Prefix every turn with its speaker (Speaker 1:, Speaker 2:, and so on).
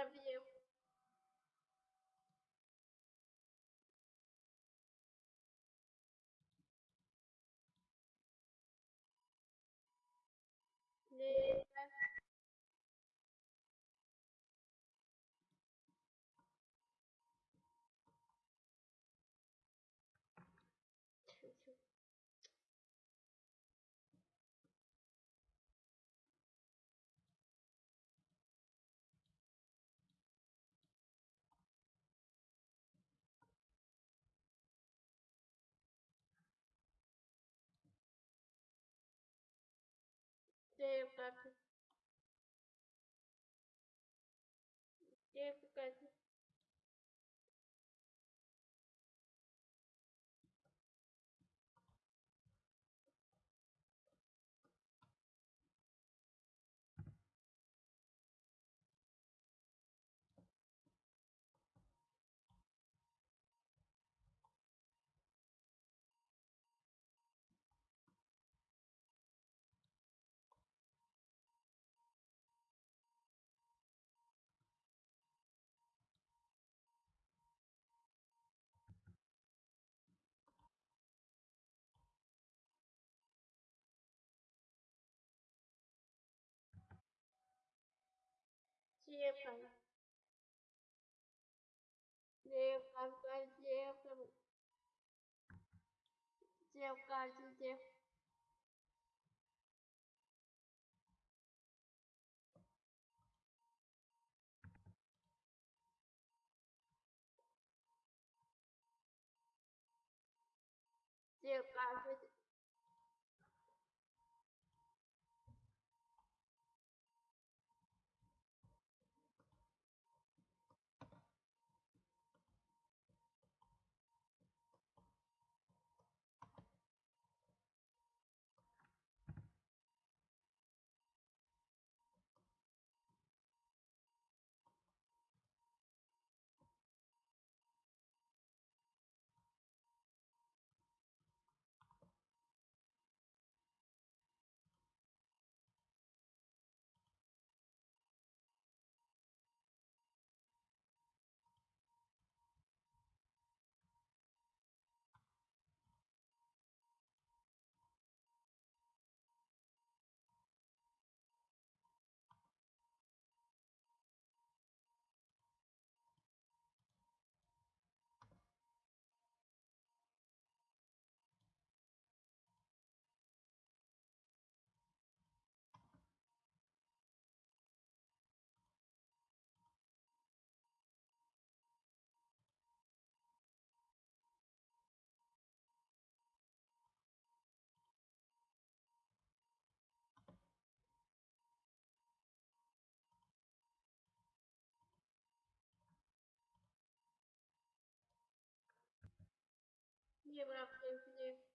Speaker 1: love you. папе. Где пекать?
Speaker 2: девкам. Девкам, девкам. девка, девка.
Speaker 1: Mir braucht Hilfe.